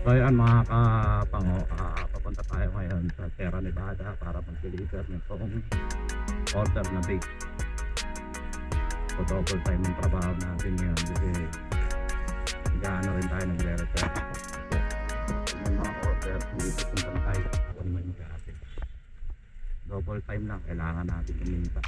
So ayan mga kapango, ah, papunta tayo ngayon sa Sierra Nevada para mag-deliver nitong order na bake. So double time yung trabaho natin ngayon kasi nag-ano rin tayo nagre-repair. May mga order, hindi ko puntan tayo kung may mag-aatin. Double time lang, kailangan natin kuminta.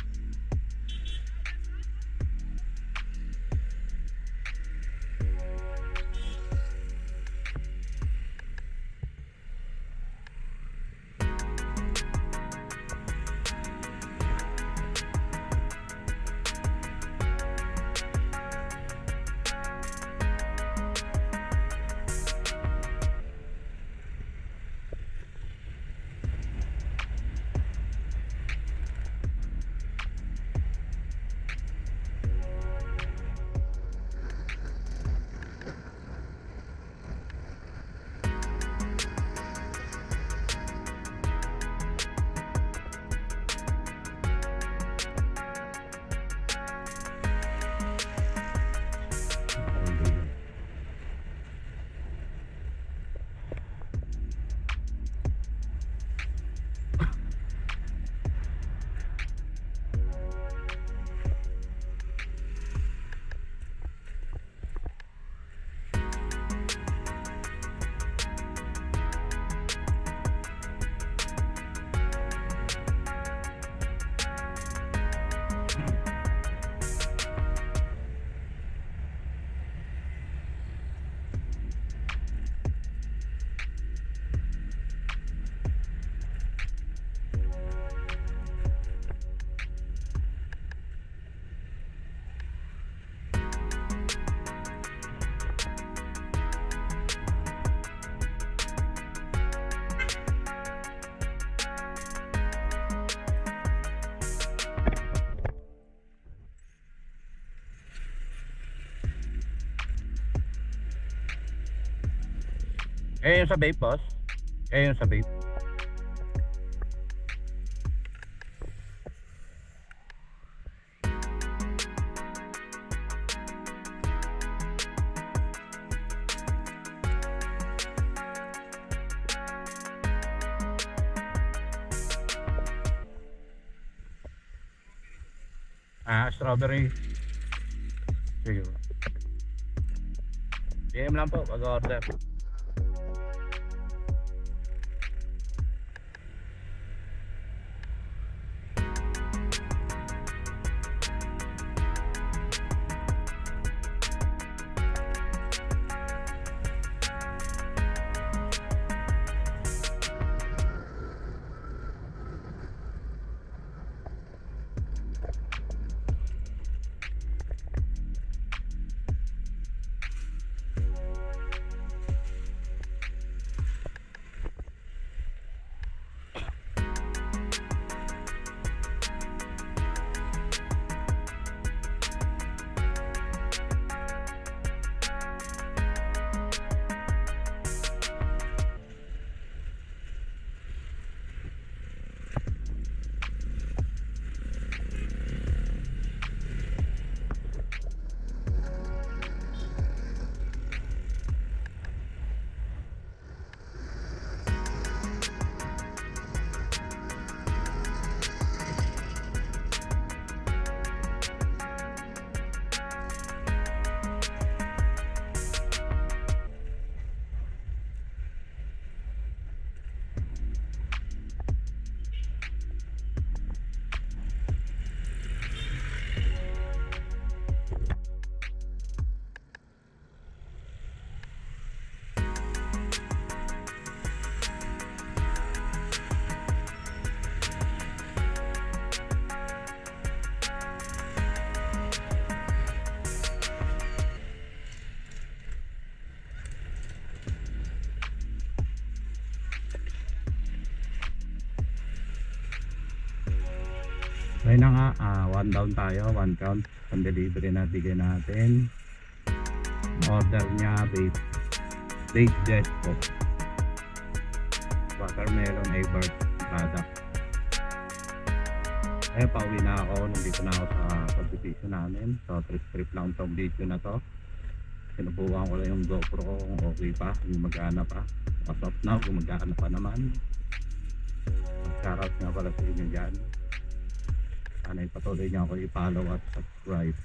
Eh yung sa vape boss? Eh yung sa vape? Ah, strawberry. Sige. PM lang po pag Ayun na nga, ah, one down tayo, one count. Ang delivery na bigay natin. Order niya, bake, bake jet po. Watermelon Avert product. Eh, pauwi na ako. Nandito na ako sa subdivision namin. So, trip-trip lang tong video na to. Sinubukan ko lang yung GoPro kung okay pa, gumagana pa. As of now, gumagana pa naman. Shoutout nga pala sa inyo dyan. Sana ipatuloy niyo ako i-follow at subscribe.